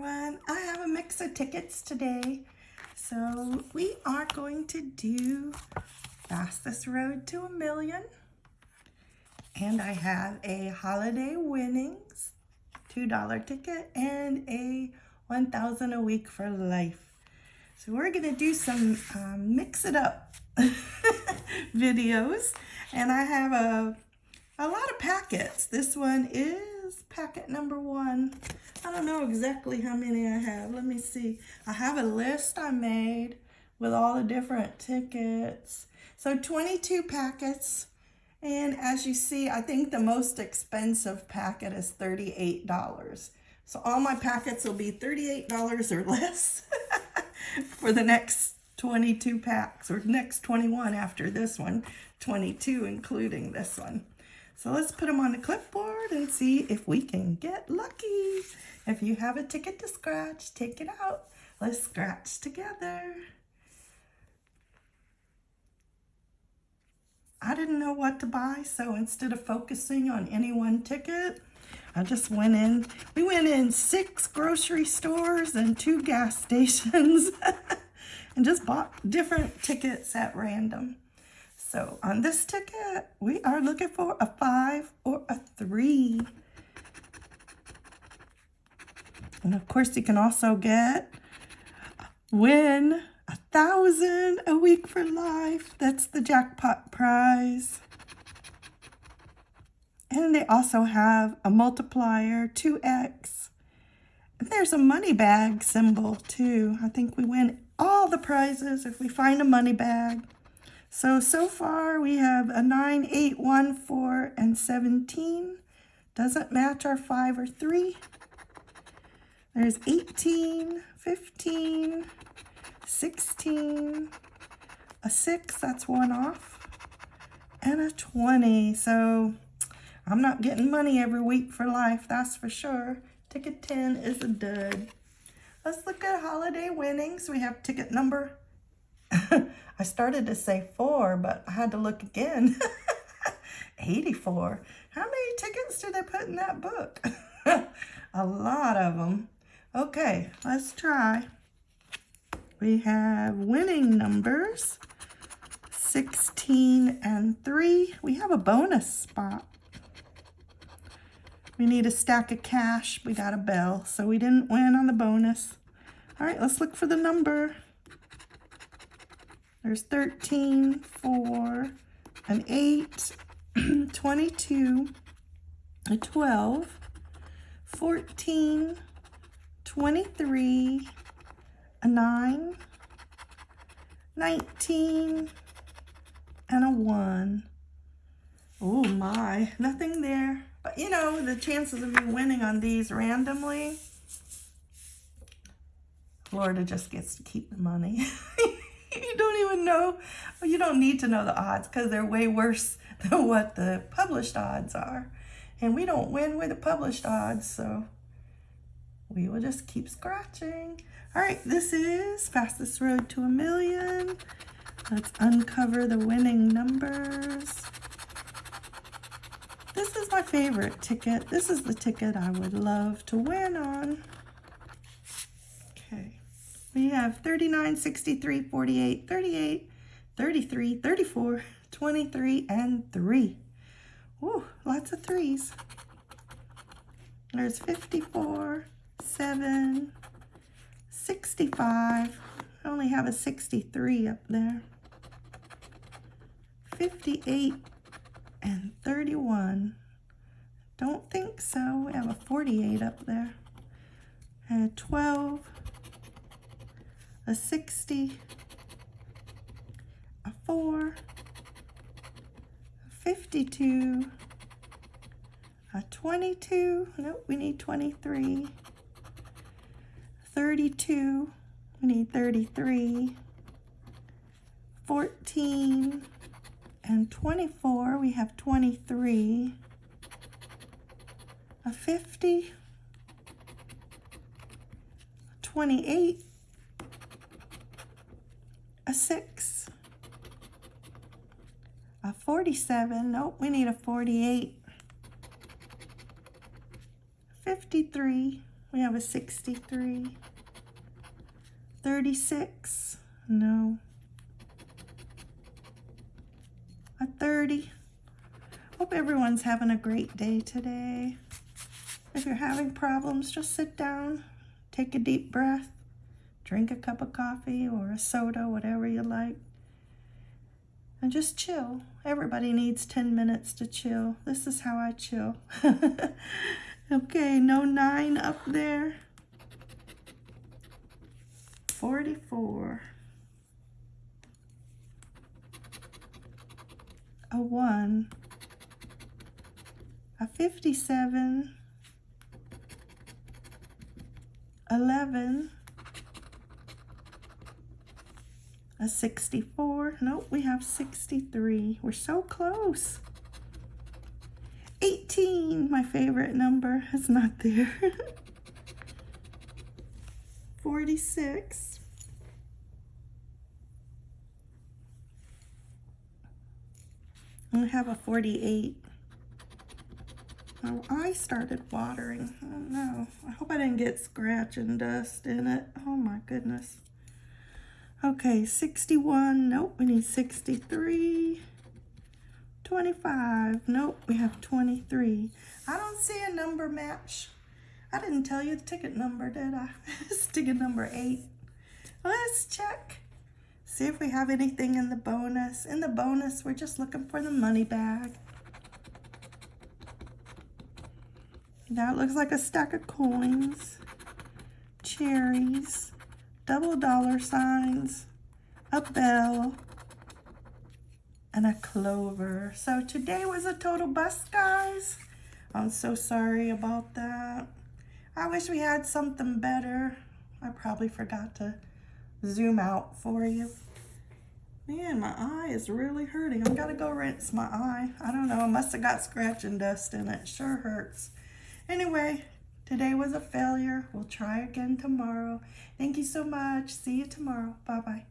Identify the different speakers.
Speaker 1: everyone. I have a mix of tickets today. So we are going to do Fastest Road to a Million. And I have a Holiday Winnings $2 ticket and a 1000 a week for life. So we're going to do some um, mix it up videos. And I have a, a lot of packets. This one is packet number one. I don't know exactly how many I have. Let me see. I have a list I made with all the different tickets. So 22 packets. And as you see, I think the most expensive packet is $38. So all my packets will be $38 or less for the next 22 packs or next 21 after this one, 22 including this one. So let's put them on the clipboard and see if we can get lucky. If you have a ticket to scratch, take it out. Let's scratch together. I didn't know what to buy, so instead of focusing on any one ticket, I just went in. We went in six grocery stores and two gas stations and just bought different tickets at random. So on this ticket, we are looking for a five or a three. And of course, you can also get win a thousand a week for life. That's the jackpot prize. And they also have a multiplier, 2x. And there's a money bag symbol too. I think we win all the prizes if we find a money bag. So, so far we have a 9, 8, 1, 4, and 17. Doesn't match our 5 or 3. There's 18, 15, 16, a 6, that's one off, and a 20. So I'm not getting money every week for life, that's for sure. Ticket 10 is a dud. Let's look at holiday winnings. We have ticket number I started to say four, but I had to look again. 84. How many tickets do they put in that book? a lot of them. Okay, let's try. We have winning numbers, 16 and 3. We have a bonus spot. We need a stack of cash. We got a bell, so we didn't win on the bonus. All right, let's look for the number. There's 13, 4, an 8, 22, a 12, 14, 23, a 9, 19, and a 1. Oh my, nothing there. But you know, the chances of you winning on these randomly, Florida just gets to keep the money. you don't even know, you don't need to know the odds because they're way worse than what the published odds are. And we don't win with the published odds, so we will just keep scratching. All right, this is Fastest Road to a Million. Let's uncover the winning numbers. This is my favorite ticket. This is the ticket I would love to win on. We have 39, 63, 48, 38, 33, 34, 23, and 3. Ooh, lots of threes. There's 54, 7, 65. I only have a 63 up there. 58 and 31. Don't think so. We have a 48 up there. And 12, a 60, a 4, a 52, a 22, nope, we need 23, 32, we need 33, 14, and 24, we have 23, a 50, 28, a 6, a 47, nope, we need a 48, 53, We have a 63. 36. No. A 30. Hope everyone's having a great day today. If you're having problems, just sit down, take a deep breath, drink a cup of coffee or a soda, whatever you like, and just chill. Everybody needs 10 minutes to chill. This is how I chill. okay, no nine up there. 44. A 1. A 57. 11. A 64. Nope, we have 63. We're so close. 18, my favorite number, is not there. 46. I have a 48. Oh, I started watering. Oh no. I hope I didn't get scratch and dust in it. Oh my goodness. Okay, 61. Nope, we need 63. 25. Nope, we have 23. I don't see a number match. I didn't tell you the ticket number, did I? it's ticket number 8. Let's check. See if we have anything in the bonus. In the bonus, we're just looking for the money bag. That looks like a stack of coins, cherries, double dollar signs, a bell, and a clover. So today was a total bust, guys. I'm so sorry about that. I wish we had something better. I probably forgot to zoom out for you. Man, my eye is really hurting. I've got to go rinse my eye. I don't know. I must have got scratch and dust in it. Sure hurts. Anyway, today was a failure. We'll try again tomorrow. Thank you so much. See you tomorrow. Bye-bye.